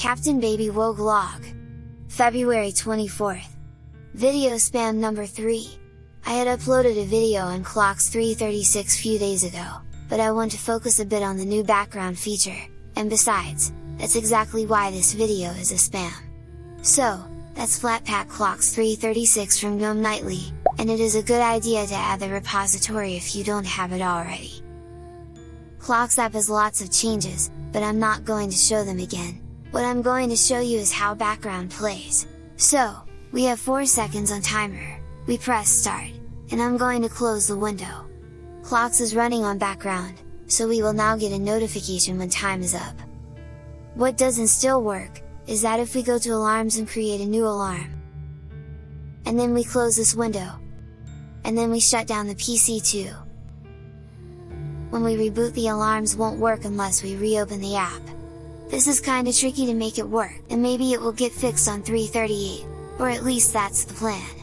Captain Baby Wogue Log February 24th Video spam number 3 I had uploaded a video on Clocks 336 few days ago, but I want to focus a bit on the new background feature, and besides, that's exactly why this video is a spam. So, that's Flatpak Clocks 336 from GNOME Nightly, and it is a good idea to add the repository if you don't have it already. Clocks app has lots of changes, but I'm not going to show them again, what I'm going to show you is how background plays. So, we have 4 seconds on timer, we press start, and I'm going to close the window. Clocks is running on background, so we will now get a notification when time is up. What doesn't still work, is that if we go to alarms and create a new alarm. And then we close this window. And then we shut down the PC too. When we reboot the alarms won't work unless we reopen the app. This is kinda tricky to make it work, and maybe it will get fixed on 338, or at least that's the plan.